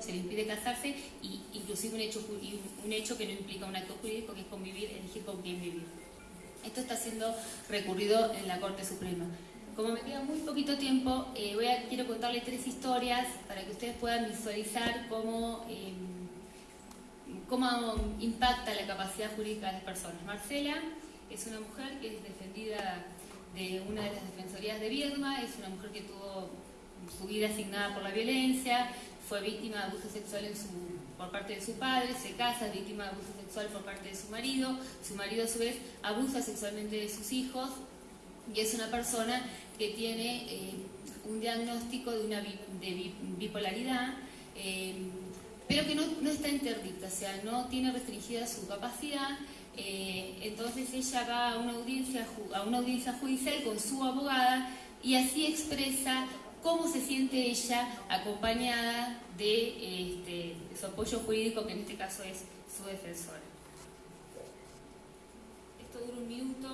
se le impide casarse y inclusive un hecho, un hecho que no implica un acto jurídico que es convivir, elegir con quién vivir. Esto está siendo recurrido en la Corte Suprema. Como me queda muy poquito tiempo, eh, voy a, quiero contarles tres historias para que ustedes puedan visualizar cómo, em, cómo impacta la capacidad jurídica de las personas. Marcela es una mujer que es defendida de una de las defensorías de Viedma, es una mujer que tuvo su vida asignada por la violencia, fue víctima de abuso sexual por parte de su padre, se casa, es víctima de abuso sexual por parte de su marido, su marido a su vez abusa sexualmente de sus hijos y es una persona que tiene eh, un diagnóstico de una bipolaridad, eh, pero que no, está interdicta, o sea, no tiene restringida su capacidad, eh, entonces ella va a una, audiencia, a una audiencia judicial con su abogada y así expresa cómo se siente ella acompañada de, este, su apoyo jurídico, que en este caso es su defensora. Esto dura un minuto.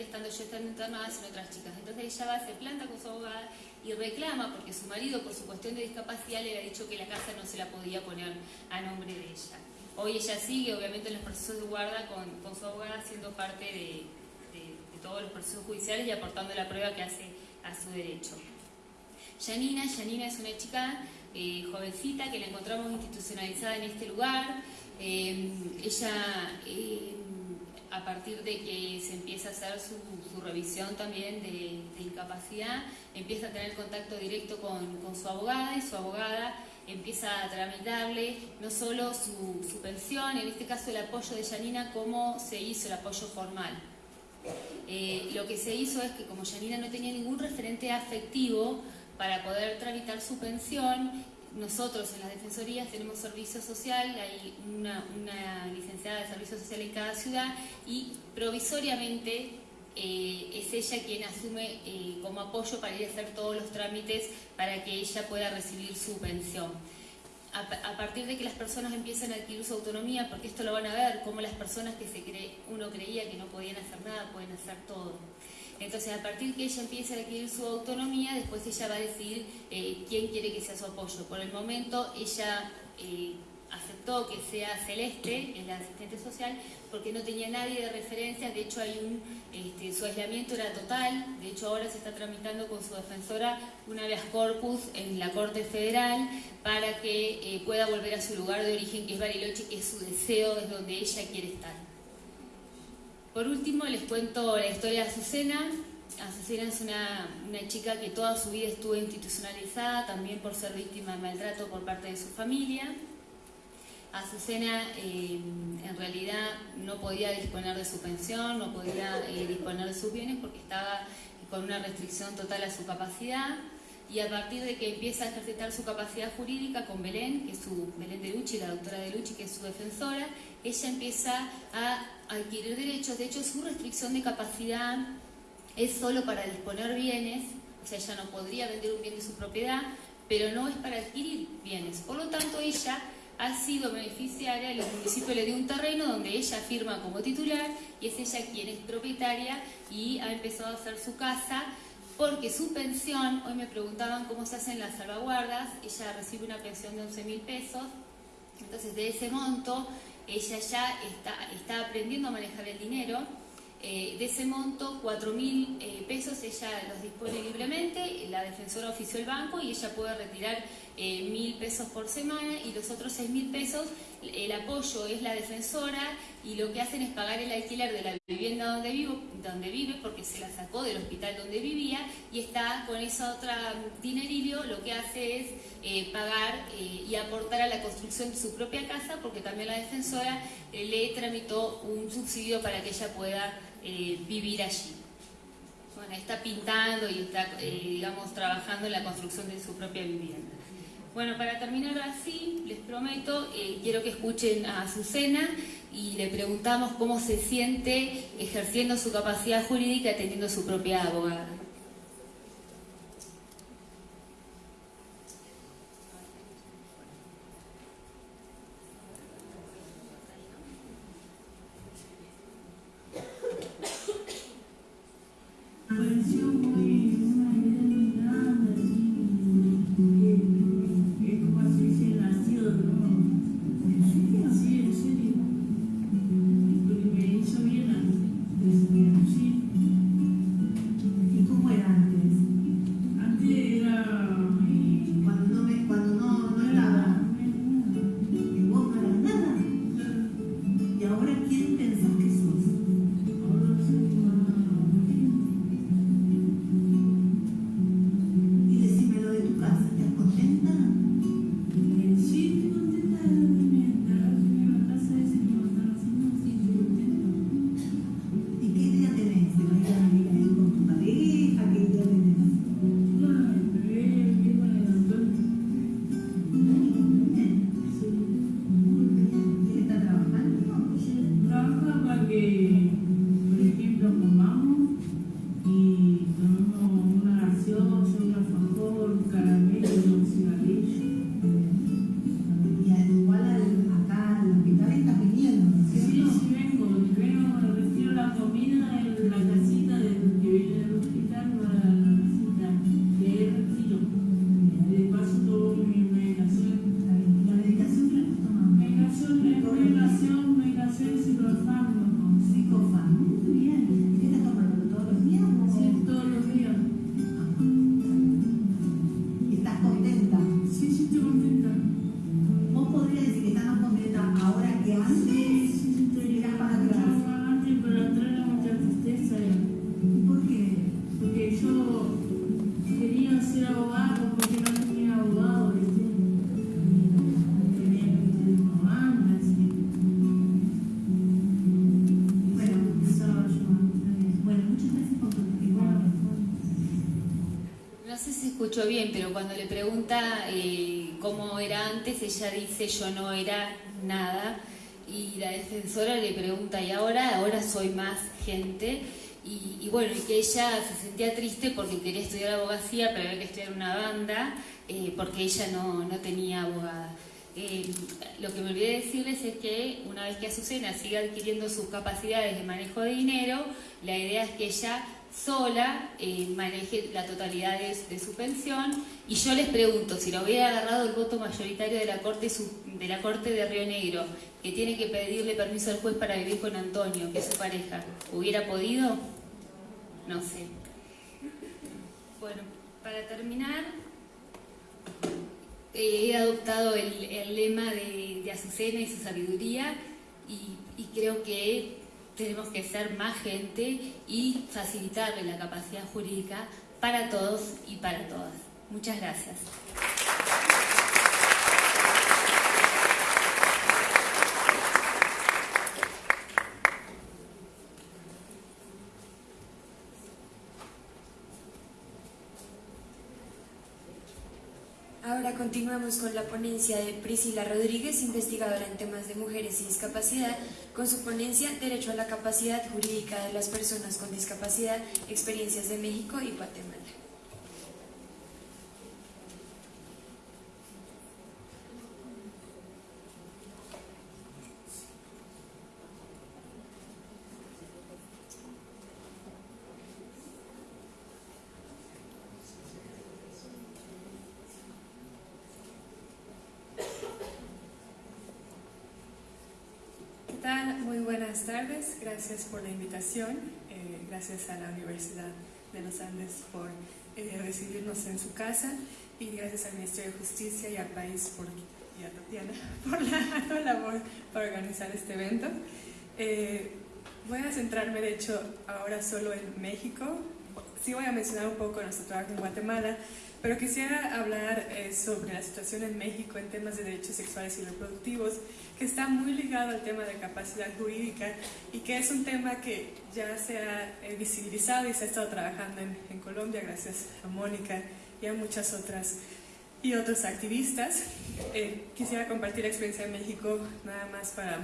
Estando yo estando internada, sino otras chicas. Entonces ella va, se planta con su abogada y reclama, porque su marido, por su cuestión de discapacidad, le había dicho que la casa no se la podía poner a nombre de ella. Hoy ella sigue, obviamente, en los procesos de guarda con, su abogada, siendo parte de, todos los procesos judiciales y aportando la prueba que hace a su derecho. Janina, Janina es una chica eh, jovencita que la encontramos institucionalizada en este lugar. Eh, ella... Eh, a partir de que se empieza a hacer su, revisión también de, incapacidad, empieza a tener contacto directo con, su abogada y su abogada empieza a tramitarle no solo su, pensión, en este caso el apoyo de Janina, cómo se hizo el apoyo formal. Eh, lo que se hizo es que como Janina no tenía ningún referente afectivo para poder tramitar su pensión, nosotros en las defensorías tenemos servicio social, hay una, licenciada de servicio social en cada ciudad y provisoriamente eh, es ella quien asume eh, como apoyo para ir a hacer todos los trámites para que ella pueda recibir su pensión. A, partir de que las personas empiezan a adquirir su autonomía, porque esto lo van a ver, como las personas que se cree, uno creía que no podían hacer nada, pueden hacer todo. Entonces, a partir que ella empiece a adquirir su autonomía, después ella va a decidir eh, quién quiere que sea su apoyo. Por el momento, ella eh, aceptó que sea Celeste, es la asistente social, porque no tenía nadie de referencia, de hecho hay un, este, su aislamiento era total, de hecho ahora se está tramitando con su defensora una habeas corpus en la Corte Federal para que eh, pueda volver a su lugar de origen, que es Bariloche, que es su deseo, es donde ella quiere estar. Por último, les cuento la historia de Azucena. Azucena es una, chica que toda su vida estuvo institucionalizada, también por ser víctima de maltrato por parte de su familia. Azucena eh, en realidad no podía disponer de su pensión, no podía eh, disponer de sus bienes porque estaba con una restricción total a su capacidad y a partir de que empieza a ejercitar su capacidad jurídica con Belén, que es su, Belén de Lucci, la doctora de Lucci, que es su defensora, ella empieza a adquirir derechos, de hecho su restricción de capacidad es solo para disponer bienes, o sea, ella no podría vender un bien de su propiedad, pero no es para adquirir bienes. Por lo tanto, ella ha sido beneficiaria, el municipio le dio un terreno donde ella firma como titular y es ella quien es propietaria y ha empezado a hacer su casa porque su pensión, hoy me preguntaban cómo se hacen las salvaguardas, ella recibe una pensión de 11 mil pesos, entonces de ese monto ella ya está, está aprendiendo a manejar el dinero, eh, de ese monto, 4 mil eh, pesos ella los dispone libremente, la defensora ofició el banco y ella puede retirar eh, mil pesos por semana y los otros seis mil pesos, el apoyo es la defensora y lo que hacen es pagar el alquiler de la vivienda donde, vive porque se la sacó del hospital donde vivía y está con esa otra dinerillo lo que hace es eh, pagar eh, y aportar a la construcción de su propia casa porque también la defensora le tramitó un subsidio para que ella pueda vivir allí. Bueno, está pintando y está, digamos, trabajando en la construcción de su propia vivienda. Bueno, para terminar así, les prometo, eh, quiero que escuchen a Azucena y le preguntamos cómo se siente ejerciendo su capacidad jurídica teniendo su propia abogada. Bien, pero cuando le pregunta eh, cómo era antes, ella dice yo no era nada. Y la defensora le pregunta, ¿y ahora? Ahora soy más gente. Y, bueno, y que ella se sentía triste porque quería estudiar abogacía, pero había que estudiar una banda, eh, porque ella no, no tenía abogada. Eh, lo que me olvidé decirles es que una vez que Azucena siga adquiriendo sus capacidades de manejo de dinero, la idea es que ella sola eh, maneje la totalidad de, su pensión y yo les pregunto, si lo hubiera agarrado el voto mayoritario de la, Corte, de la Corte de Río Negro, que tiene que pedirle permiso al juez para vivir con Antonio, que es su pareja, ¿hubiera podido? No sé. Bueno, para terminar, eh, he adoptado el, lema de, Azucena y su sabiduría y, y creo que tenemos que ser más gente y facilitarle la capacidad jurídica para todos y para todas. Muchas gracias. Ahora continuamos con la ponencia de Priscila Rodríguez, investigadora en temas de mujeres y discapacidad, con su ponencia Derecho a la capacidad jurídica de las personas con discapacidad, experiencias de México y Guatemala. Gracias por la invitación. Eh, gracias a la Universidad de los Andes por eh, recibirnos en su casa y gracias al Ministerio de Justicia y al país por, y a Tatiana por la, labor para organizar este evento. Eh, voy a centrarme, de hecho, ahora solo en México. Sí voy a mencionar un poco nuestro trabajo en Guatemala, pero quisiera hablar eh, sobre la situación en México en temas de derechos sexuales y reproductivos, que está muy ligado al tema de capacidad jurídica y que es un tema que ya se ha eh, visibilizado y se ha estado trabajando en, en, Colombia gracias a Mónica y a muchas otras y otros activistas. Eh, quisiera compartir la experiencia en México nada más para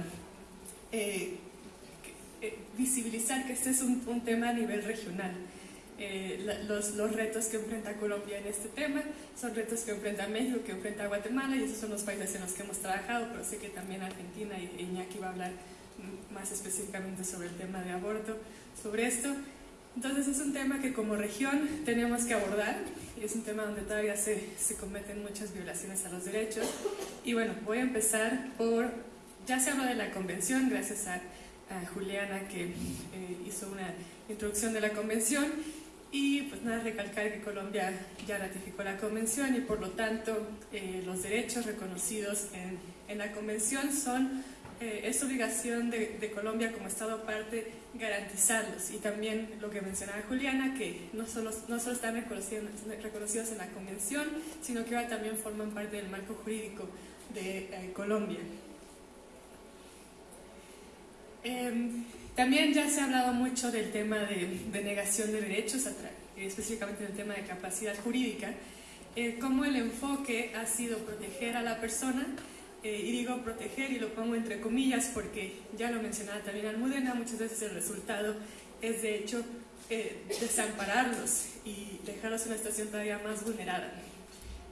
visibilizar que este es un, un tema a nivel regional. Eh, los, los, retos que enfrenta Colombia en este tema, son retos que enfrenta México, que enfrenta Guatemala y esos son los países en los que hemos trabajado, pero sé que también Argentina y Iñaki va a hablar más específicamente sobre el tema de aborto, sobre esto. Entonces es un tema que como región tenemos que abordar y es un tema donde todavía se, se cometen muchas violaciones a los derechos. Y bueno, voy a empezar por, ya se habló de la convención, gracias a, a Juliana que eh, hizo una introducción de la convención y pues nada, recalcar que Colombia ya ratificó la convención y por lo tanto eh, los derechos reconocidos en, en la convención son, eh, es obligación de, Colombia como Estado parte garantizarlos. Y también lo que mencionaba Juliana, que no solo, no solo están reconocidos, reconocidos en la convención, sino que ahora también forman parte del marco jurídico de eh, Colombia. También ya se ha hablado mucho del tema de, negación de derechos, específicamente del tema de capacidad jurídica, eh, cómo el enfoque ha sido proteger a la persona, eh, y digo proteger y lo pongo entre comillas porque ya lo mencionaba también Almudena, muchas veces el resultado es de hecho eh, desampararlos y dejarlos en una situación todavía más vulnerada.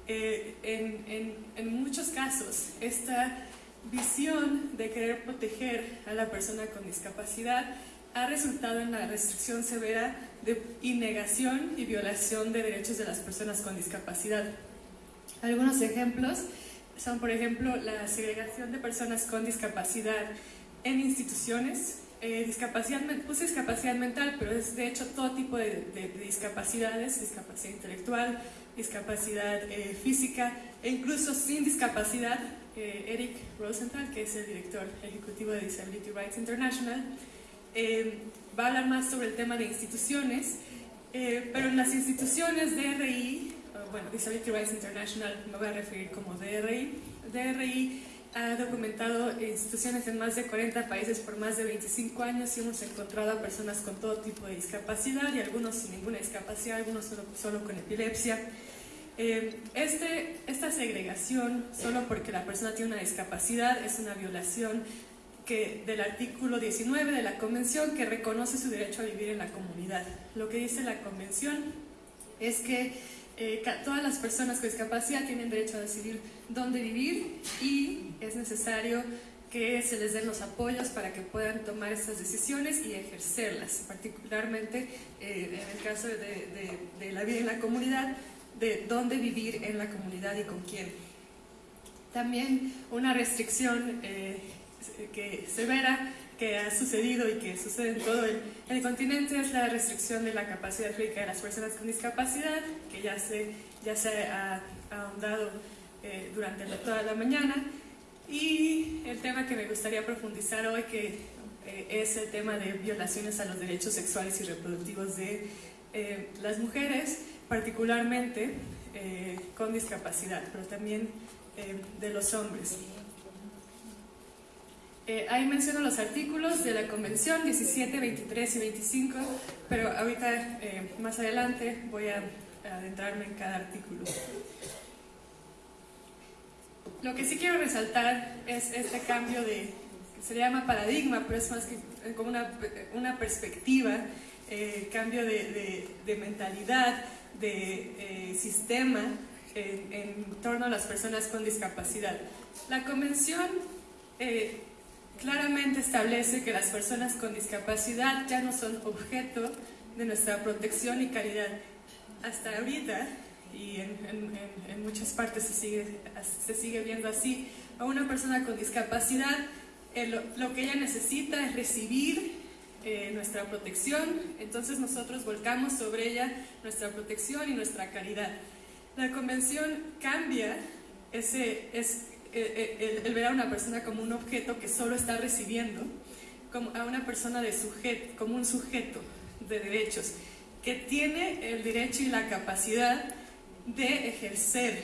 Eh, en, en, en muchos casos, esta visión de querer proteger a la persona con discapacidad ha resultado en la restricción severa de negación y violación de derechos de las personas con discapacidad. Algunos ejemplos son, por ejemplo, la segregación de personas con discapacidad en instituciones. Eh, discapacidad, puse discapacidad mental, pero es de hecho todo tipo de, de, de discapacidades, discapacidad intelectual, discapacidad eh, física e incluso sin discapacidad, eh, Eric Rosenthal, que es el director ejecutivo de Disability Rights International, eh, va a hablar más sobre el tema de instituciones, eh, pero en las instituciones DRI, bueno, Disability Rights International me voy a referir como DRI, DRI ha documentado instituciones en más de 40 países por más de 25 años y hemos encontrado a personas con todo tipo de discapacidad y algunos sin ninguna discapacidad, algunos solo, solo con epilepsia. Eh, este, esta segregación, solo porque la persona tiene una discapacidad, es una violación del artículo 19 de la Convención que reconoce su derecho a vivir en la comunidad. Lo que dice la Convención es que eh, todas las personas con discapacidad tienen derecho a decidir dónde vivir y es necesario que se les den los apoyos para que puedan tomar estas decisiones y ejercerlas, particularmente eh, en el caso de, de la vida en la comunidad, de dónde vivir en la comunidad y con quién. También una restricción eh, que severa que ha sucedido y que sucede en todo el, continente es la restricción de la capacidad física de las personas con discapacidad, que ya se, ya se ha ahondado eh, durante toda la mañana. Y el tema que me gustaría profundizar hoy, que eh, es el tema de violaciones a los derechos sexuales y reproductivos de eh, las mujeres, particularmente eh, con discapacidad, pero también eh, de los hombres. Eh, ahí menciono los artículos de la Convención 17, 23 y 25, pero ahorita más adelante voy a, adentrarme en cada artículo. Lo que sí quiero resaltar es este cambio de, se le llama paradigma, pero es más que como una, una perspectiva, cambio de, de mentalidad, de eh, sistema en, en, torno a las personas con discapacidad. La convención eh, claramente establece que las personas con discapacidad ya no son objeto de nuestra protección y caridad. Hasta ahorita, y en, en, en muchas partes se sigue, se sigue viendo así, a una persona con discapacidad eh, lo, que ella necesita es recibir eh, nuestra protección, entonces nosotros volcamos sobre ella nuestra protección y nuestra caridad. La convención cambia ese, es, el, el, ver a una persona como un objeto que solo está recibiendo, como a una persona de sujeto, como un sujeto de derechos, que tiene el derecho y la capacidad de ejercer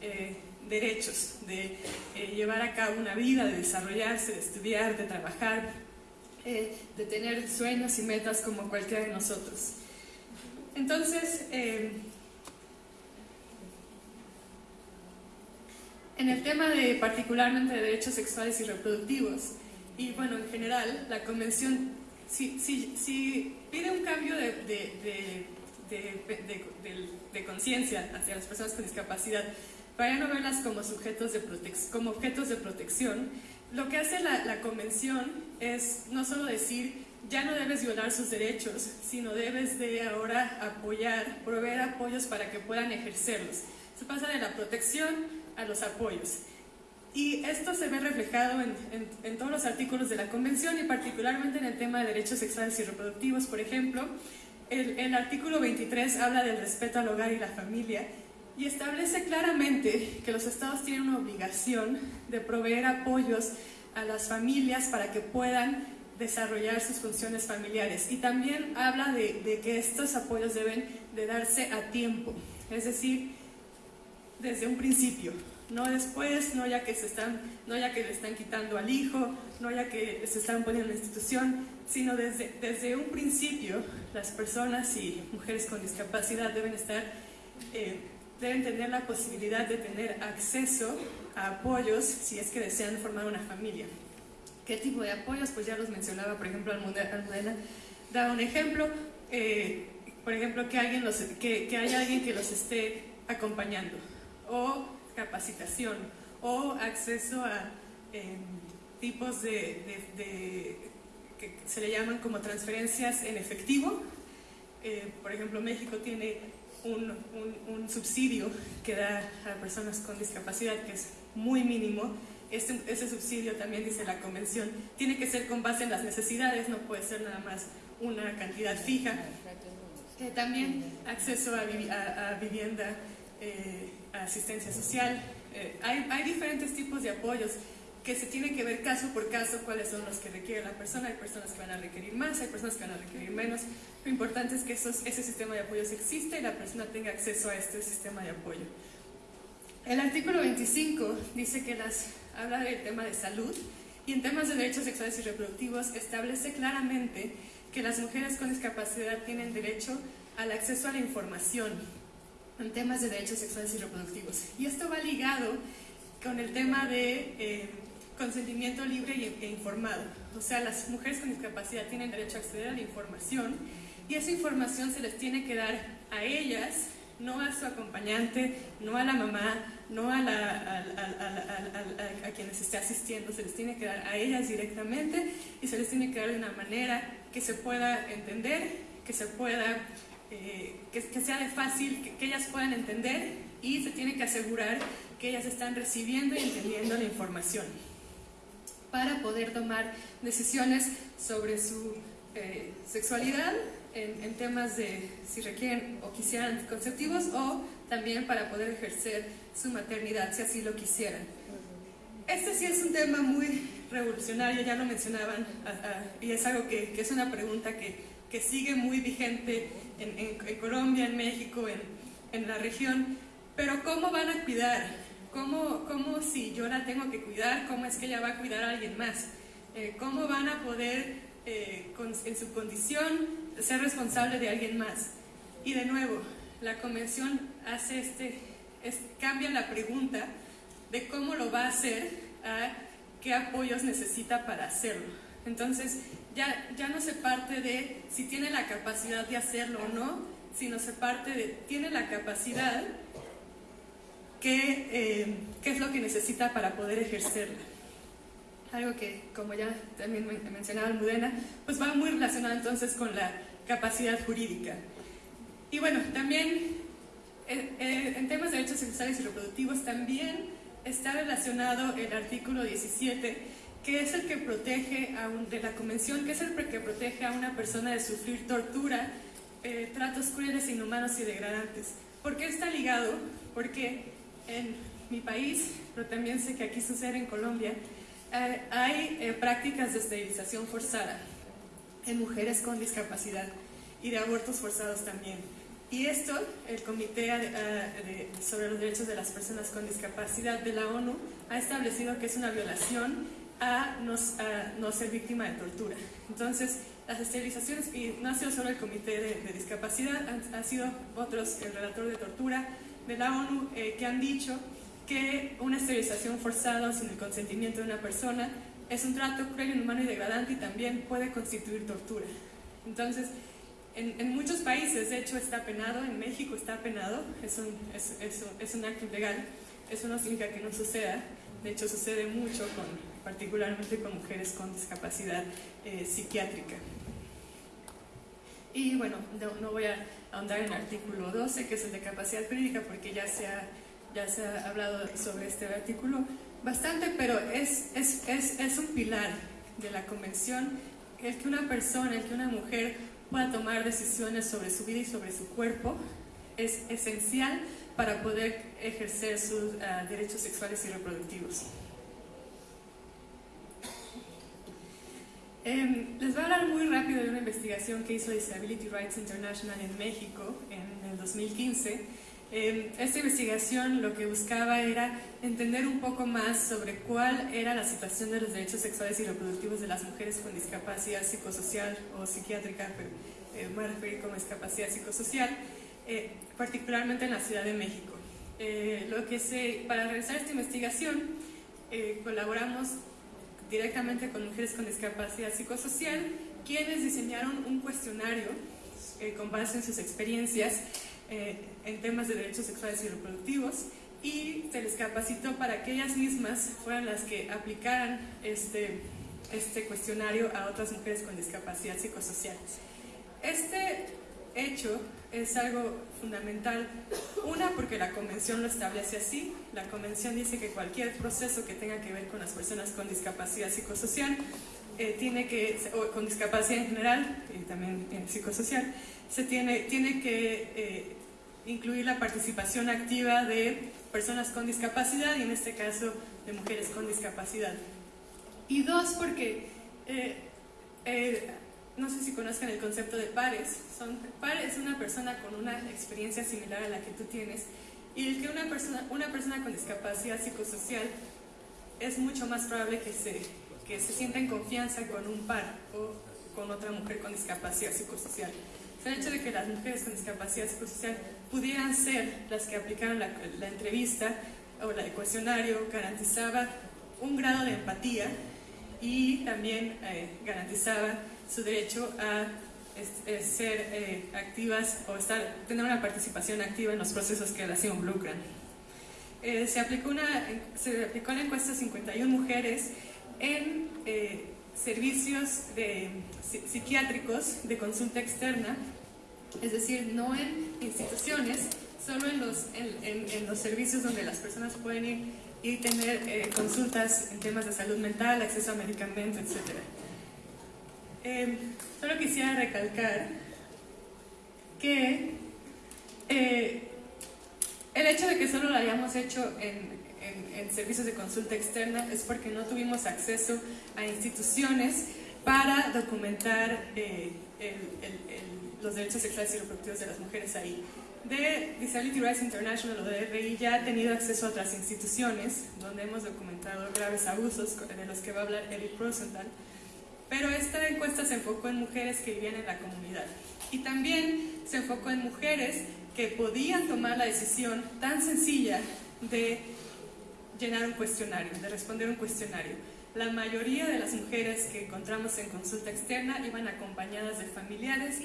eh, derechos, de eh, llevar a cabo una vida, de desarrollarse, de estudiar, de trabajar, eh, de tener sueños y metas como cualquiera de nosotros. Entonces, en el tema de particularmente de derechos sexuales y reproductivos, y bueno, en general, la Convención si, si, pide un cambio de, de, de, de conciencia hacia las personas con discapacidad, para no verlas como sujetos de como objetos de protección, lo que hace la, la, convención es no solo decir ya no debes violar sus derechos, sino debes de ahora apoyar, proveer apoyos para que puedan ejercerlos. Se pasa de la protección a los apoyos. Y esto se ve reflejado en, en, todos los artículos de la Convención y particularmente en el tema de derechos sexuales y reproductivos. Por ejemplo, el, el artículo 23 habla del respeto al hogar y la familia y establece claramente que los estados tienen una obligación de proveer apoyos a las familias para que puedan desarrollar sus funciones familiares. Y también habla de, que estos apoyos deben de darse a tiempo, es decir, desde un principio no después, no ya que, se están, no ya que le están quitando al hijo, no ya que se están poniendo en la institución, sino desde, desde un principio las personas y mujeres con discapacidad deben estar, eh, deben tener la posibilidad de tener acceso a apoyos si es que desean formar una familia. ¿Qué tipo de apoyos? Pues ya los mencionaba, por ejemplo, Almudena da un ejemplo, eh, por ejemplo, que, alguien los, que, que haya alguien que los esté acompañando o capacitación o acceso a em, tipos de, que se le llaman como transferencias en efectivo. Eh, por ejemplo, México tiene un, un, subsidio que da a personas con discapacidad que es muy mínimo. Este, ese subsidio también dice la convención, tiene que ser con base en las necesidades, no puede ser nada más una cantidad fija. Eh, también acceso a, vivienda eh, asistencia social. Eh, hay, hay, diferentes tipos de apoyos que se tiene que ver caso por caso cuáles son los que requiere la persona. Hay personas que van a requerir más, hay personas que van a requerir menos. Lo importante es que esos, ese sistema de apoyos existe y la persona tenga acceso a este sistema de apoyo. El artículo 25 dice que las, habla del tema de salud y en temas de derechos sexuales y reproductivos establece claramente que las mujeres con discapacidad tienen derecho al acceso a la información en temas de derechos sexuales y reproductivos. Y esto va ligado con el tema de eh, consentimiento libre e informado. O sea, las mujeres con discapacidad tienen derecho a acceder a la información y esa información se les tiene que dar a ellas, no a su acompañante, no a la mamá, no a, la, quienes esté asistiendo, se les tiene que dar a ellas directamente y se les tiene que dar de una manera que se pueda entender, que se pueda eh, que, sea de fácil, que, ellas puedan entender y se tiene que asegurar que ellas están recibiendo y entendiendo la información para poder tomar decisiones sobre su eh, sexualidad en, en, temas de si requieren o quisieran anticonceptivos o también para poder ejercer su maternidad si así lo quisieran. Este sí es un tema muy revolucionario, ya lo mencionaban, y es algo que, que es una pregunta que, que sigue muy vigente en, Colombia, en México, en, la región, pero ¿cómo van a cuidar? ¿Cómo, ¿Cómo, si yo la tengo que cuidar, cómo es que ella va a cuidar a alguien más? Eh, ¿Cómo van a poder, eh, en su condición, ser responsable de alguien más? Y de nuevo, la convención hace este, cambia la pregunta de cómo lo va a hacer a qué apoyos necesita para hacerlo. Entonces, ya, ya no se parte de si tiene la capacidad de hacerlo o no, sino se parte de tiene la capacidad, ¿qué, eh, qué es lo que necesita para poder ejercerla? Algo que, como ya también mencionaba Almudena, pues va muy relacionado entonces con la capacidad jurídica. Y bueno, también eh, eh, en temas de derechos sexuales y reproductivos también está relacionado el artículo 17 que es el que protege a un, de la convención, que es el que protege a una persona de sufrir tortura, eh, tratos crueles, inhumanos y degradantes. ¿Por qué está ligado? Porque en mi país, pero también sé que aquí sucede en Colombia, eh, hay eh, prácticas de esterilización forzada en mujeres con discapacidad y de abortos forzados también. Y esto, el Comité eh, sobre los Derechos de las Personas con Discapacidad de la ONU ha establecido que es una violación a, no ser víctima de tortura. Entonces, las esterilizaciones, y no ha sido solo el Comité de, Discapacidad, han, sido otros, el relator de tortura de la ONU, que han dicho que una esterilización forzada sin el consentimiento de una persona es un trato cruel, inhumano y degradante y también puede constituir tortura. Entonces, en, muchos países, de hecho, está penado, en México está penado, es un, es, es, un acto ilegal, eso no significa que no suceda, de hecho sucede mucho, con, particularmente con mujeres con discapacidad eh, psiquiátrica. Y bueno, no, no voy a ahondar en el artículo 12, que es el de capacidad jurídica, porque ya se ha ya se ha hablado sobre este artículo bastante, pero es, es, es, es un pilar de la convención el que una persona, el que una mujer pueda tomar decisiones sobre su vida y sobre su cuerpo es esencial para poder ejercer sus ah, derechos sexuales y reproductivos. Em, les voy a hablar muy rápido de una investigación que hizo Disability Rights International en México en el 2015 Em, esta investigación lo que buscaba era entender un poco más sobre cuál era la situación de los derechos sexuales y reproductivos de las mujeres con discapacidad psicosocial o psiquiátrica, pero eh, me referir como discapacidad psicosocial, eh, particularmente en la Ciudad de México. Eh, lo que se, para realizar esta investigación colaboramos directamente con mujeres con discapacidad psicosocial, quienes diseñaron un cuestionario con base en sus experiencias eh, en temas de derechos sexuales y reproductivos y se les capacitó para que ellas mismas fueran las que aplicaran este, este cuestionario a otras mujeres con discapacidad psicosocial. Este hecho es algo fundamental, una porque la convención lo establece así, la convención dice que cualquier proceso que tenga que ver con las personas con discapacidad psicosocial, eh, tiene que, o con discapacidad en general y también en psicosocial, se tiene, tiene que eh, incluir la participación activa de personas con discapacidad y en este caso de mujeres con discapacidad. Y dos, porque eh, eh, no sé si conozcan el concepto de pares. Son, par es una persona con una experiencia similar a la que tú tienes y el que una persona, una persona con discapacidad psicosocial es mucho más probable que se, que se sienta en confianza con un par o con otra mujer con discapacidad psicosocial el hecho de que las mujeres con discapacidad psicosocial pudieran ser las que aplicaron la, entrevista o el cuestionario garantizaba un grado de empatía y también eh, garantizaba su derecho a ser eh, activas o estar, tener una participación activa en los procesos que las involucran. Eh, se, aplicó una, se aplicó la encuesta a 51 mujeres en servicios de, psiquiátricos de consulta externa es decir, no en instituciones, solo en los, en, los servicios donde las personas pueden ir y tener eh, consultas en temas de salud mental, acceso a medicamentos, etc. Em, solo quisiera recalcar que eh, el hecho de que solo lo hayamos hecho en, servicios de consulta externa es porque no tuvimos acceso a instituciones para documentar eh, los derechos sexuales y reproductivos de las mujeres ahí. De Disability Rights International o de RI ya ha tenido acceso a otras instituciones donde hemos documentado graves abusos de los que va a hablar Eric Rosenthal, pero esta encuesta se enfocó en mujeres que vivían en la comunidad y también se enfocó en mujeres que podían tomar la decisión tan sencilla de llenar un cuestionario, de responder un cuestionario. La mayoría de las mujeres que encontramos en consulta externa iban acompañadas de familiares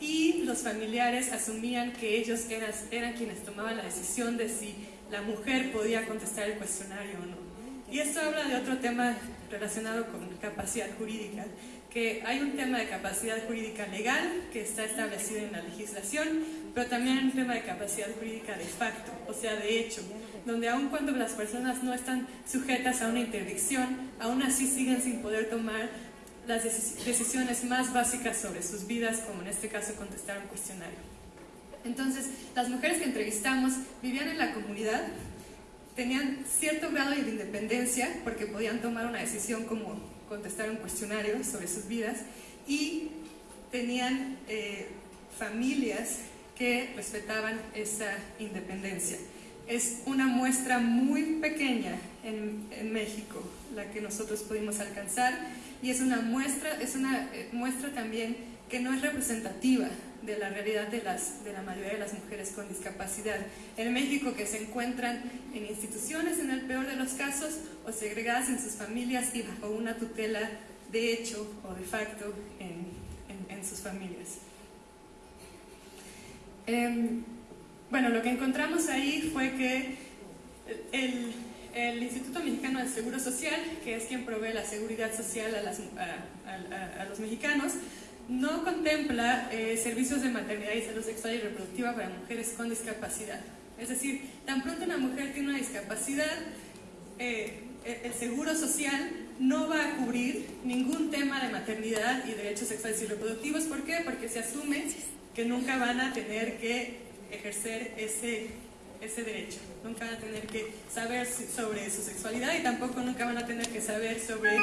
y los familiares asumían que ellos eran, eran quienes tomaban la decisión de si la mujer podía contestar el cuestionario o no. Y esto habla de otro tema relacionado con capacidad jurídica, que hay un tema de capacidad jurídica legal que está establecido en la legislación, pero también un tema de capacidad jurídica de facto, o sea, de hecho. donde aun cuando las personas no están sujetas a una interdicción, aún así siguen sin poder tomar las decisiones más básicas sobre sus vidas, como en este caso contestar un cuestionario. Entonces, las mujeres que entrevistamos vivían en la comunidad, tenían cierto grado de independencia porque podían tomar una decisión como contestar un cuestionario sobre sus vidas y tenían eh, familias que respetaban esa independencia. Es una muestra muy pequeña en, en México la que nosotros pudimos alcanzar y es una muestra, es una eh, muestra también que no es representativa de la realidad de, las, de la mayoría de las mujeres con discapacidad. En México que se encuentran en instituciones en el peor de los casos o segregadas en sus familias y bajo una tutela de hecho o de facto en, en, sus familias. Em, bueno, lo que encontramos ahí fue que el, el Instituto Mexicano del Seguro Social, que es quien provee la seguridad social a, los mexicanos, no contempla eh, servicios de maternidad y salud sexual y reproductiva para mujeres con discapacidad. Es decir, tan pronto una mujer tiene una discapacidad, eh, el seguro social no va a cubrir ningún tema de maternidad y derechos sexuales y reproductivos. ¿Por qué? Porque se asume que nunca van a tener que ejercer ese ese derecho. Nunca van a tener que saber sobre su sexualidad y tampoco nunca van a tener que saber sobre,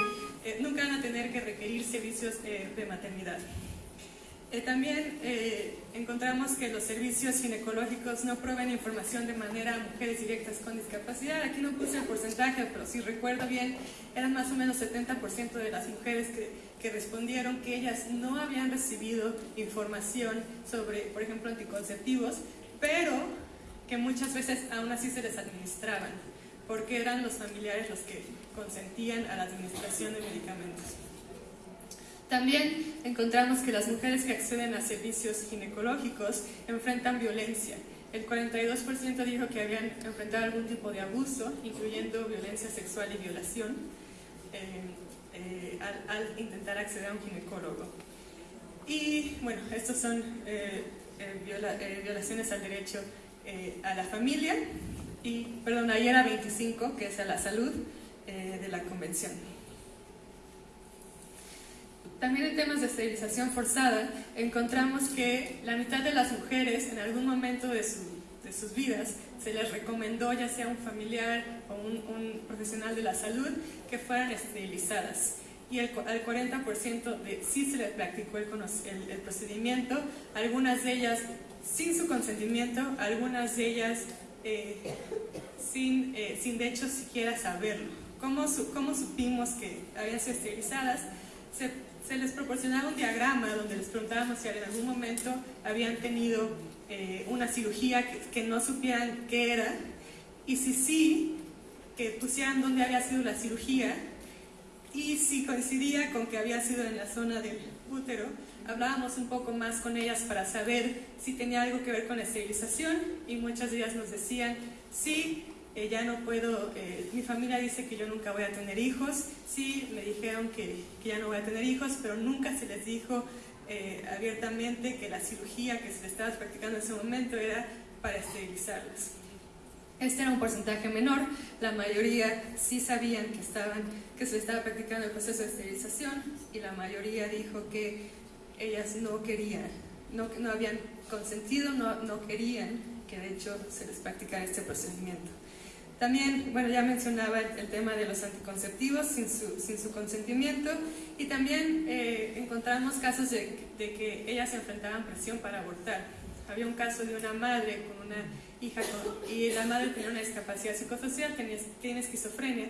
eh, nunca van a tener que requerir servicios eh, de maternidad. Eh, también encontramos que los servicios ginecológicos no proveen información de manera a mujeres directas con discapacidad. Aquí no puse el porcentaje, pero si recuerdo bien, eran más o menos 70% de las mujeres que, que respondieron que ellas no habían recibido información sobre, por ejemplo, anticonceptivos, pero que muchas veces aún así se les administraban, porque eran los familiares los que consentían a la administración de medicamentos. También encontramos que las mujeres que acceden a servicios ginecológicos enfrentan violencia. El 42% dijo que habían enfrentado algún tipo de abuso, incluyendo violencia sexual y violación, eh, eh, al, intentar acceder a un ginecólogo. Y bueno, estos son eh, violaciones al derecho eh, a la familia y, perdón, ahí era 25, que es a la salud eh, de la convención. También en temas de esterilización forzada encontramos que la mitad de las mujeres en algún momento de, de sus vidas se les recomendó ya sea un familiar o un, un profesional de la salud que fueran esterilizadas y el, al 40% de, sí se les practicó el, el, el, procedimiento, algunas de ellas sin su consentimiento, algunas de ellas eh, sin, eh, sin de hecho siquiera saberlo. ¿Cómo, ¿Cómo, supimos que habían sido esterilizadas? Se, se, les proporcionaba un diagrama donde les preguntábamos si en algún momento habían tenido eh, una cirugía que, que, no supieran qué era. Y si sí, que pusieran dónde había sido la cirugía. Y si coincidía con que había sido en la zona del útero, hablábamos un poco más con ellas para saber si tenía algo que ver con la esterilización. Y muchas de ellas nos decían, sí, eh, no puedo, eh, mi familia dice que yo nunca voy a tener hijos, sí, me dijeron que, ya no voy a tener hijos, pero nunca se les dijo eh, abiertamente que la cirugía que se les estaba practicando en ese momento era para esterilizarlas. Este era un porcentaje menor, la mayoría sí sabían que, estaban, que se estaba practicando el proceso de esterilización y la mayoría dijo que ellas no querían, no, no habían consentido, no, no querían que de hecho se les practicara este procedimiento. También, bueno, ya mencionaba el, tema de los anticonceptivos sin su, sin su consentimiento y también eh, encontramos casos de, de, que ellas enfrentaban presión para abortar. Había un caso de una madre con una hija y la madre tenía una discapacidad psicosocial, tenía, tiene esquizofrenia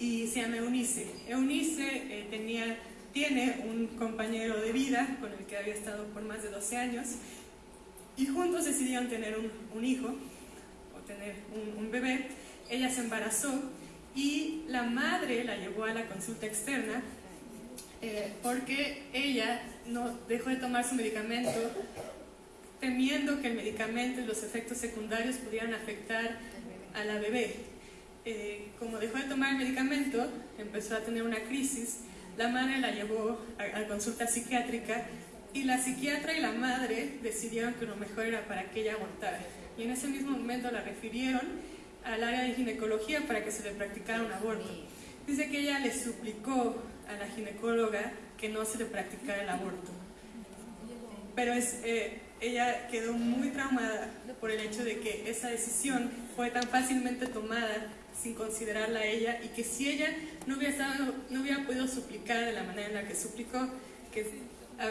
y se llama Eunice. Eunice eh, tenía tiene un compañero de vida con el que había estado por más de 12 años y juntos decidieron tener un, hijo o tener un, bebé. Ella se embarazó y la madre la llevó a la consulta externa eh, porque ella no dejó de tomar su medicamento temiendo que el medicamento y los efectos secundarios pudieran afectar a la bebé. Eh, como dejó de tomar el medicamento, empezó a tener una crisis la madre la llevó a, consulta psiquiátrica y la psiquiatra y la madre decidieron que lo mejor era para que ella abortara. Y en ese mismo momento la refirieron al área de ginecología para que se le practicara un aborto. Dice que ella le suplicó a la ginecóloga que no se le practicara el aborto. Pero es, eh, ella quedó muy traumada por el hecho de que esa decisión fue tan fácilmente tomada sin considerarla a ella y que si ella no hubiera, estado, no hubiera podido suplicar de la manera en la que suplicó, que ah,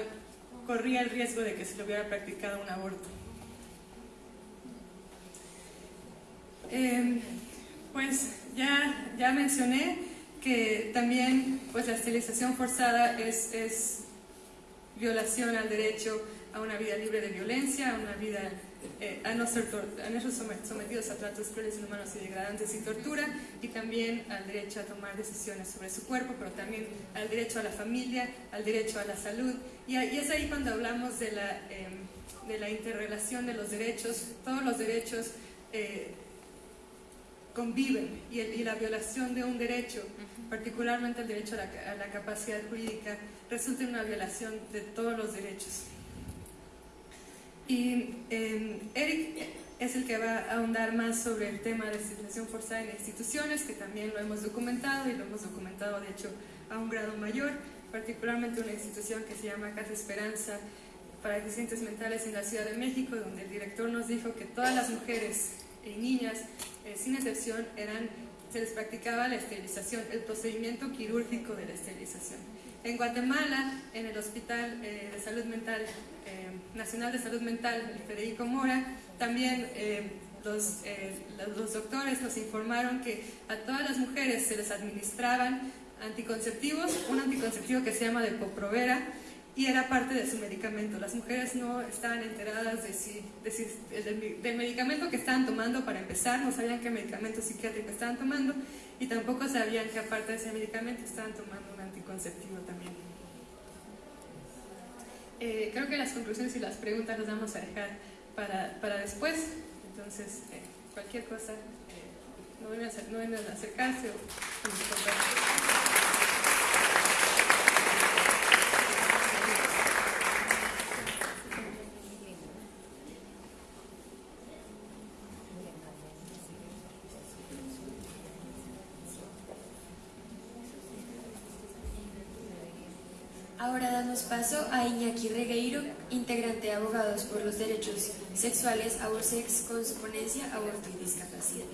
corría el riesgo de que se le hubiera practicado un aborto. Em, pues ya, ya mencioné que también pues, la esterilización forzada es, es violación al derecho a una vida libre de violencia, a una vida eh, a, no ser a no ser sometidos a tratos crueles, inhumanos y degradantes y tortura, y también al derecho a tomar decisiones sobre su cuerpo, pero también al derecho a la familia, al derecho a la salud. Y, es ahí cuando hablamos de la, em, de la interrelación de los derechos, todos los derechos eh, conviven, y, y, la violación de un derecho, particularmente el derecho a la, a la capacidad jurídica, resulta en una violación de todos los derechos. Y em, Eric es el que va a ahondar más sobre el tema de esterilización forzada en instituciones, que también lo hemos documentado y lo hemos documentado de hecho a un grado mayor, particularmente una institución que se llama Casa Esperanza para deficientes mentales en la Ciudad de México, donde el director nos dijo que todas las mujeres y niñas, eh, sin excepción, eran, se les practicaba la esterilización, el procedimiento quirúrgico de la esterilización. En Guatemala, en el Hospital eh, de Salud Mental eh, Nacional de Salud Mental, el Federico Mora, también eh, los, los, doctores nos informaron que a todas las mujeres se les administraban anticonceptivos, un anticonceptivo que se llama Depo-Provera, y era parte de su medicamento. Las mujeres no estaban enteradas de si, del, del, medicamento que estaban tomando para empezar, no sabían qué medicamento psiquiátrico estaban tomando y tampoco sabían que aparte de ese medicamento estaban tomando un anticonceptivo también. Eh, creo que las conclusiones y las preguntas las vamos a dejar para, para después, entonces eh, cualquier cosa, eh, no vengan no acercarse o Ahora damos paso a Iñaki Regueiro, integrante de Abogados por los Derechos Sexuales, Aborsex, con su ponencia Aborto y Discapacidad.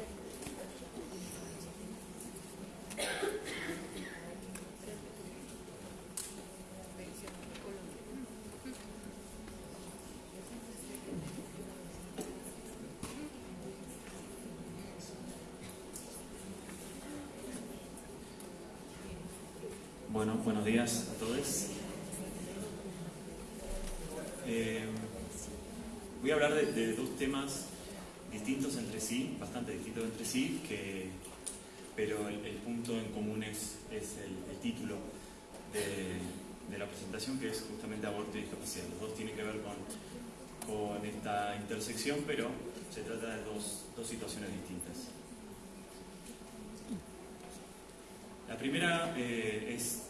Bueno, buenos días a todos. Eh, voy a hablar de, dos temas distintos entre sí, bastante distintos entre sí, que, pero el, punto en común es, el, título de, la presentación, que es justamente aborto y discapacidad. Los dos tienen que ver con, esta intersección, pero se trata de dos, dos situaciones distintas. La primera eh, es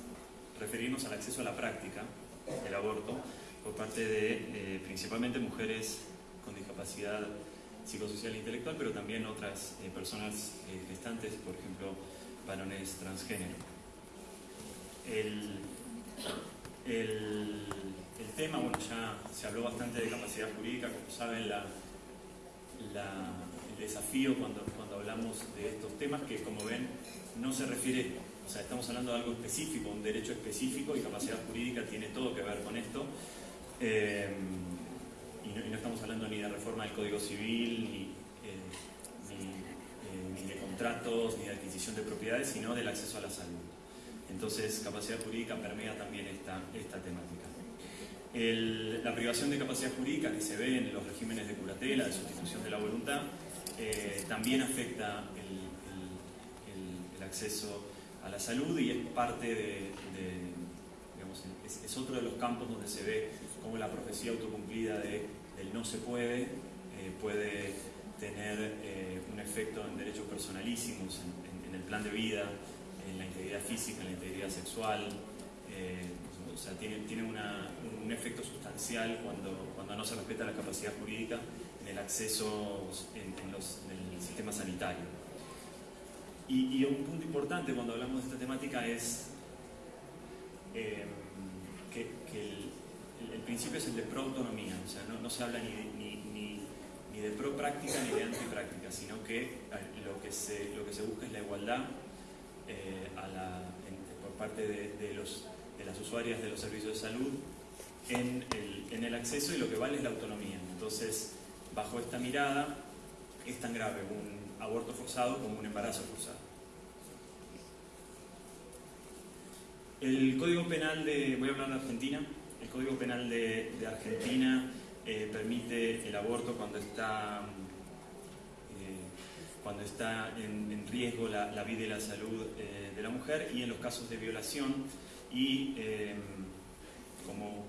referirnos al acceso a la práctica del aborto por parte de eh, principalmente mujeres con discapacidad psicosocial e intelectual, pero también otras eh, personas gestantes, por ejemplo, varones transgénero. El, el, tema, bueno, ya se habló bastante de capacidad jurídica, como saben, la, el desafío cuando, cuando hablamos de estos temas, que como ven, no se refiere o sea, estamos hablando de algo específico, un derecho específico y capacidad jurídica tiene todo que ver con esto. Eh, y, no, estamos hablando ni de reforma del Código Civil, ni, eh, eh, ni, de contratos, ni de adquisición de propiedades, sino del acceso a la salud. Entonces, capacidad jurídica permea también esta, temática. la privación de capacidad jurídica que se ve en los regímenes de curatela, de sustitución de la voluntad, también afecta el, acceso a la salud y es parte de, digamos, es, otro de los campos donde se ve cómo la profecía autocumplida de, del no se puede eh, puede tener eh, un efecto en derechos personalísimos, en, el plan de vida, en integridad física, la integridad sexual. Eh, o sea, tiene, tiene un efecto sustancial cuando, cuando no se respeta la capacidad jurídica en el acceso en, los, en el sistema sanitario. Y, un punto importante cuando hablamos de esta temática es eh, que, el, principio es el de pro-autonomía, o sea, no, se habla ni, ni, ni, de pro-práctica ni de anti-práctica, sino que lo que, se, lo que se busca es la igualdad eh, por parte de, los, de las usuarias de los servicios de salud en el, en el acceso y lo que vale es la autonomía. Entonces, bajo esta mirada, es tan grave un aborto forzado como un embarazo forzado. El Código Penal de, voy a hablar de Argentina, el Código Penal de, Argentina eh, permite el aborto cuando está, cuando está en, riesgo la, vida y la salud eh, de la mujer y en los casos de violación y como,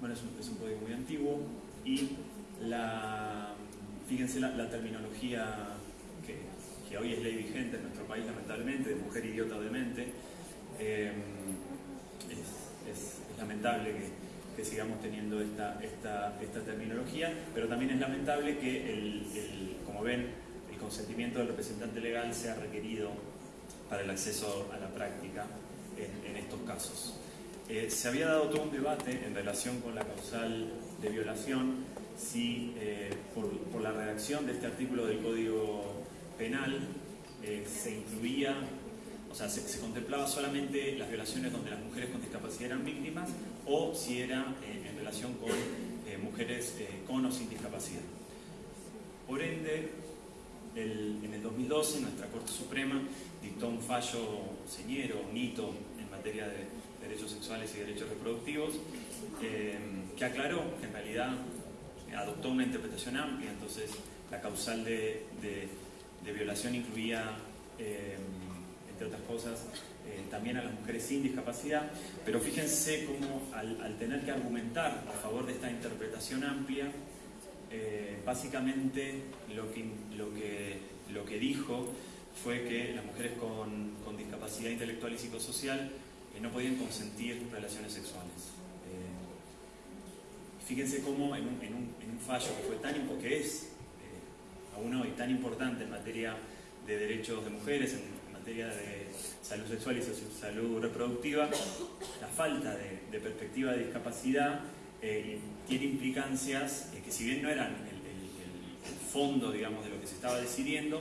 bueno, es un, es código muy antiguo y la, fíjense la, terminología que, hoy es ley vigente en nuestro país, lamentablemente, de mujer idiota o demente. Eh, es, lamentable que, sigamos teniendo esta, esta, esta, terminología, pero también es lamentable que, el, como ven, consentimiento del representante legal sea requerido para el acceso a la práctica en, estos casos. Eh, se había dado todo un debate en relación con la causal de violación si eh, por, la redacción de este artículo del Código Penal eh, se incluía, o sea, se, contemplaba solamente las violaciones donde las mujeres con discapacidad eran víctimas o si era eh, en relación con mujeres con o sin discapacidad. Por ende, en el 2012 nuestra Corte Suprema dictó un fallo señero, un hito en materia de derechos sexuales y derechos reproductivos, que aclaró que en realidad adoptó una interpretación amplia, entonces la causal de, violación incluía, eh, entre otras cosas, eh, también a las mujeres sin discapacidad, pero fíjense cómo al, tener que argumentar a favor de esta interpretación amplia, eh, básicamente lo que, dijo fue que las mujeres con, discapacidad intelectual y psicosocial no podían consentir relaciones sexuales. Fíjense cómo en un, fallo que fue tan que es eh, aún hoy tan importante en materia de derechos de mujeres, en materia de salud sexual y salud reproductiva, la falta de, perspectiva de discapacidad eh, tiene implicancias eh, que si bien no eran el, fondo digamos, de lo que se estaba decidiendo,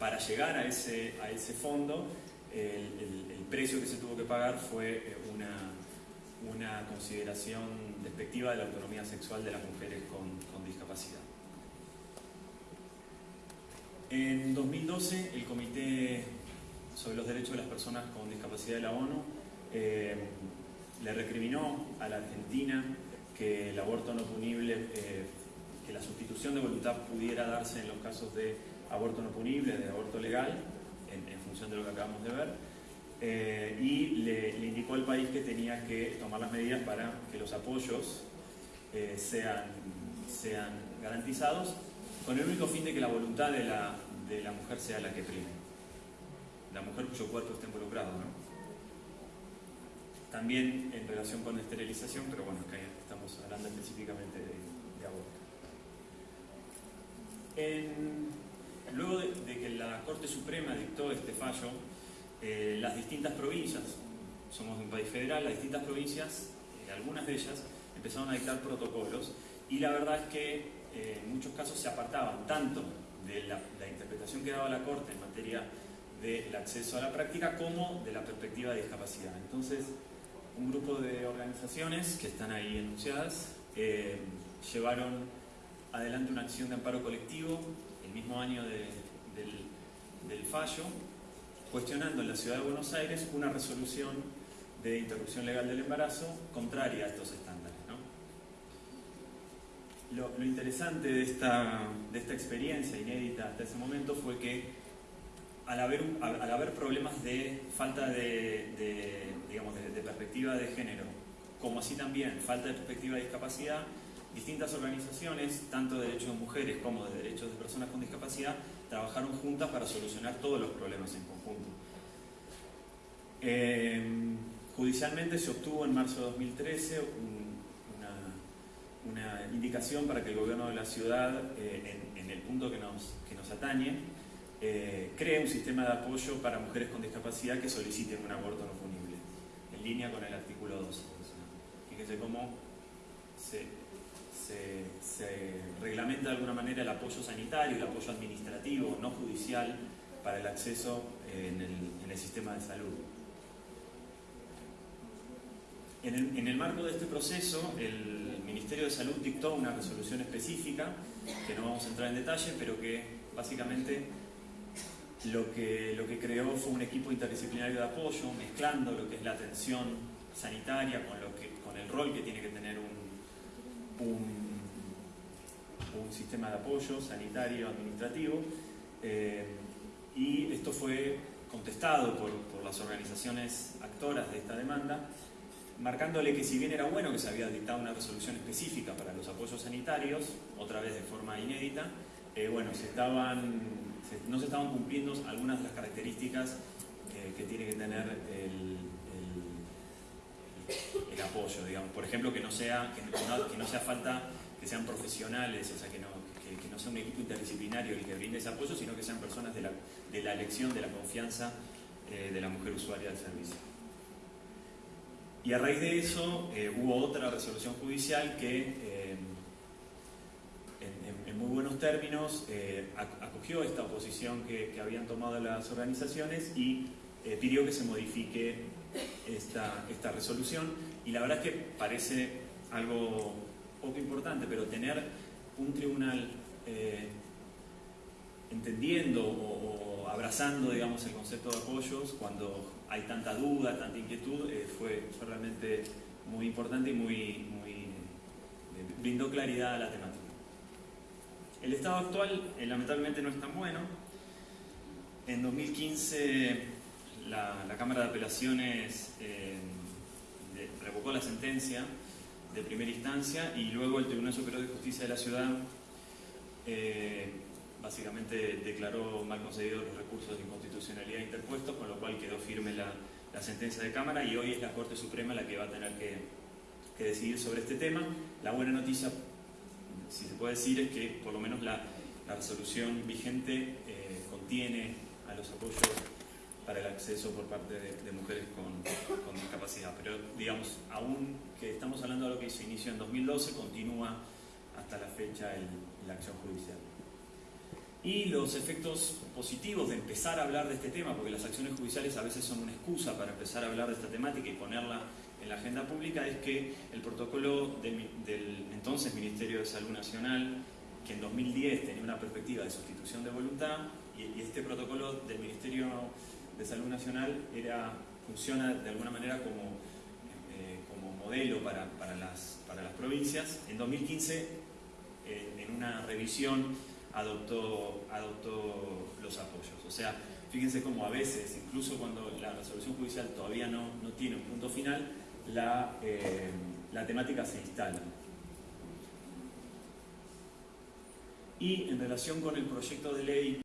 para llegar a ese, a ese fondo el, precio que se tuvo que pagar fue una, una consideración despectiva de la autonomía sexual de las mujeres con, discapacidad. En 2012, el Comité sobre los Derechos de las Personas con Discapacidad de la ONU eh, le recriminó a la Argentina que el aborto no punible, eh, que la sustitución de voluntad pudiera darse en los casos de aborto no punible, de aborto legal, en función de lo que acabamos de ver, eh, y le, indicó al país que tenía que tomar las medidas para que los apoyos eh, sean, sean garantizados, con el único fin de que la voluntad de la, de la mujer sea la que prime. La mujer cuyo cuerpo está involucrado, ¿no? También en relación con la esterilización, pero bueno, acá hablando específicamente de, aborto. luego de, que la Corte Suprema dictó este fallo, eh, las distintas provincias, somos un país federal, las distintas provincias, eh, algunas de ellas, empezaron a dictar protocolos y la verdad es que eh, en muchos casos se apartaban tanto de la, interpretación que daba la Corte en materia del acceso a la práctica como de la perspectiva de discapacidad. Entonces, un grupo de organizaciones que están ahí enunciadas llevaron adelante una acción de amparo colectivo el mismo año del fallo cuestionando en la ciudad de Buenos Aires una resolución de interrupción legal del embarazo contraria a estos estándares. Lo, interesante de esta, de esta experiencia inédita hasta ese momento fue que al haber, al haber problemas de falta de, digamos, de, perspectiva de género, como así también falta de perspectiva de discapacidad, distintas organizaciones, tanto de derechos de mujeres como de derechos de personas con discapacidad, trabajaron juntas para solucionar todos los problemas en conjunto. Eh, judicialmente se obtuvo en marzo de 2013 una, indicación para que el gobierno de la ciudad, eh, en, el punto que nos, que nos atañe, eh, cree un sistema de apoyo para mujeres con discapacidad que soliciten un aborto no punible, en línea con el artículo 12. Fíjense cómo se, reglamenta de alguna manera el apoyo sanitario, el apoyo administrativo, no judicial, para el acceso en el, sistema de salud. En el, en el, marco de este proceso, el Ministerio de Salud dictó una resolución específica, que no vamos a entrar en detalle, pero que básicamente lo que, lo que creó fue un equipo interdisciplinario de apoyo, mezclando lo que es la atención sanitaria con, lo que, con el rol que tiene que tener un, un, sistema de apoyo sanitario administrativo. Eh, y esto fue contestado por, por las organizaciones actoras de esta demanda, marcándole que si bien era bueno que se había dictado una resolución específica para los apoyos sanitarios, otra vez de forma inédita, eh, bueno, se estaban no se estaban cumpliendo algunas de las características eh, que tiene que tener el, el, apoyo, digamos. Por ejemplo, que no sea, que no, que no, sea falta que sean profesionales, o sea, que no, que, no sea un equipo interdisciplinario el que brinde ese apoyo, sino que sean personas de la, de la elección, de la confianza eh, de la mujer usuaria del servicio. Y a raíz de eso eh, hubo otra resolución judicial que buenos términos, eh, acogió esta oposición que, habían tomado las organizaciones y eh, pidió que se modifique esta, esta resolución. Y la verdad es que parece algo poco importante, pero tener un tribunal eh, entendiendo o, abrazando, digamos, el concepto de apoyos cuando hay tanta duda, tanta inquietud, fue, realmente muy importante y muy, muy brindó claridad a la temática. El estado actual eh, lamentablemente no es tan bueno. En 2015 la, Cámara de Apelaciones eh, revocó la sentencia de primera instancia y luego el Tribunal Superior de Justicia de la Ciudad eh, básicamente declaró mal concedidos los recursos de inconstitucionalidad interpuestos, con lo cual quedó firme la, sentencia de Cámara y hoy es la Corte Suprema la que va a tener que, que decidir sobre este tema. La buena noticia si se puede decir es que por lo menos la, resolución vigente eh, contiene a los apoyos para el acceso por parte de, mujeres con, discapacidad. Pero digamos, aún que estamos hablando de lo que se inició en 2012, continúa hasta la fecha la acción judicial. Y los efectos positivos de empezar a hablar de este tema, porque las acciones judiciales a veces son una excusa para empezar a hablar de esta temática y ponerla en la agenda pública es que el protocolo del, entonces Ministerio de Salud Nacional, que en 2010 tenía una perspectiva de sustitución de voluntad, y, este protocolo del Ministerio de Salud Nacional era, funciona de alguna manera como, eh, como modelo para, para, las, para las provincias. En 2015, eh, en una revisión, adoptó, adoptó los apoyos. O sea, fíjense cómo a veces, incluso cuando la resolución judicial todavía no, no tiene un punto final, la, eh, la temática se instala. Y en relación con el proyecto de ley